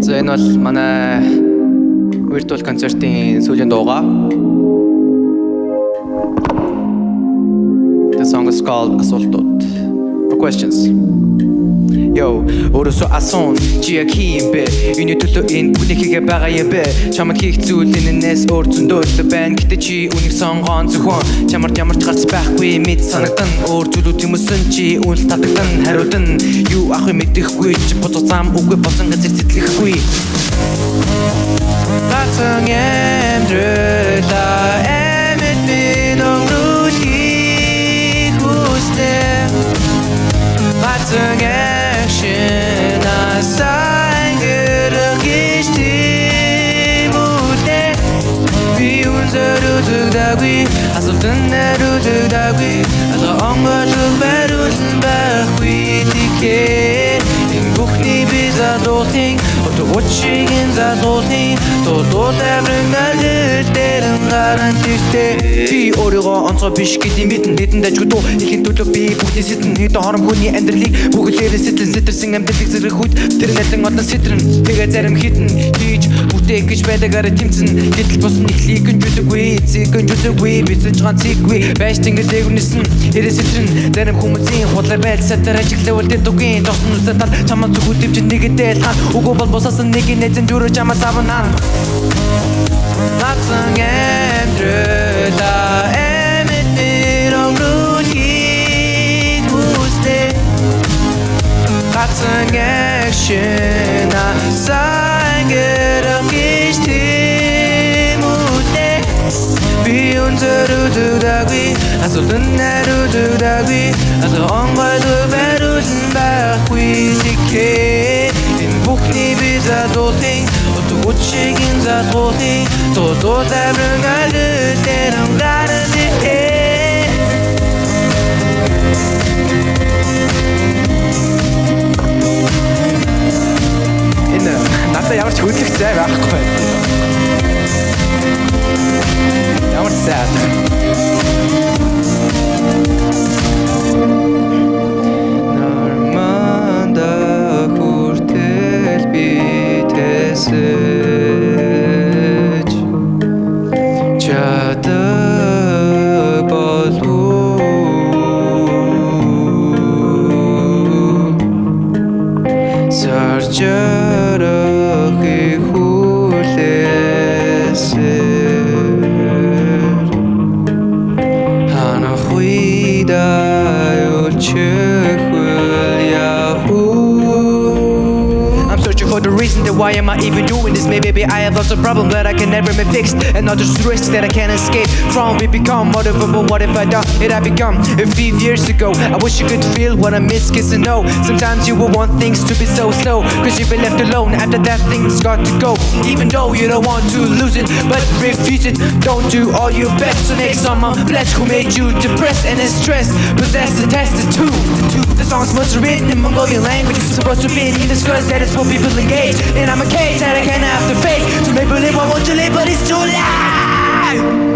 За энэ бол манай virtual концертын сүүлийн дууга. The song is called. For questions. Yo, өөрөөсөө асон чи яг хийм бэ? Юуны төлөө энэ бүлэг хийгээ байгаа юм бэ? Чамд хийх зүйл энэс өөр зөндөө байна. Гэтэ чи үнийг сонгоон зөвхөн чамарт ямар ч гарц байхгүй мэд санагдан өөр зүйлүүд юмсэн чи үйл татагдан хариудан юу ах юм мэдэхгүй чи бодо зам үгүй босон газар сэтгэхгүй. tuk da gui Aso ten da ru tuk da gui ongo tuk ba tike In buch ni bis a dorting Oto watching in za dorting To dort er brunga гаран тэртээ. Би өөрийгөө онцгой биш гэдгийг мэдэн Хэдэн дажгдуу ихэн төлөө би бүгдний сэтэн Хэдэн хором хүний амьдралыг бүгдлээрээ сэтлэн Сэтэрсэн амьдралыг зэрэг хүйт Тэр нэлэн олон сэтрэн Тэгээ зарим хитэн. Хийж бүтээх гэж байдагаараа тэмцэн. Гэтэл бус нь ихлийг гэн жүдэггүй Эцэг гэн жүдэггүй Бицэж гаан цэггүй. Байж тэнгэр дээгүрнэсэн Хэрэг сэтрэн Зарим хүмүүсийн худлаар байл сатар ажиглавал дэдугийн Тосон үсэ тал Чамаа зүгүүд дэвчэн нэгэдэл хаан Үгүй бол босасан нэг нэтэн дүрө чамаа савнаа Vatsang endröda Emettir omrun git buzde Vatsang eşina Sangerim geçti da gwi Asıl dünler udu da gwi Asıl on koydu ver udun da gwi Sikke In bukni biza doting Otu uçşegin Утчигийн задуултын Тулуу заврын алил дээрэн гаран тикээ Энэ надад ямар ч хөдлөх зай байхгүй байна. Ямар sad. Норманда хүртэл би reason that why am I even doing this? Maybe I have lots of problems that I can never be fixed. And all others risks that I can't escape from. We become whatever but what if I don't it I become a few years ago. I wish you could feel what I miss kiss and know Sometimes you will want things to be so slow. Cause you've been left alone after that thing's got to go. Even though you don't want to lose it But refuse it. Don't do all your best. To make someone blessed Who made you depressed and stressed Possessed and tested too The song's be written in Mongolian language. Supposed to be in English cause that is for people engaged And I'm a cage that I can't have to face To make believe I want to live but it's too late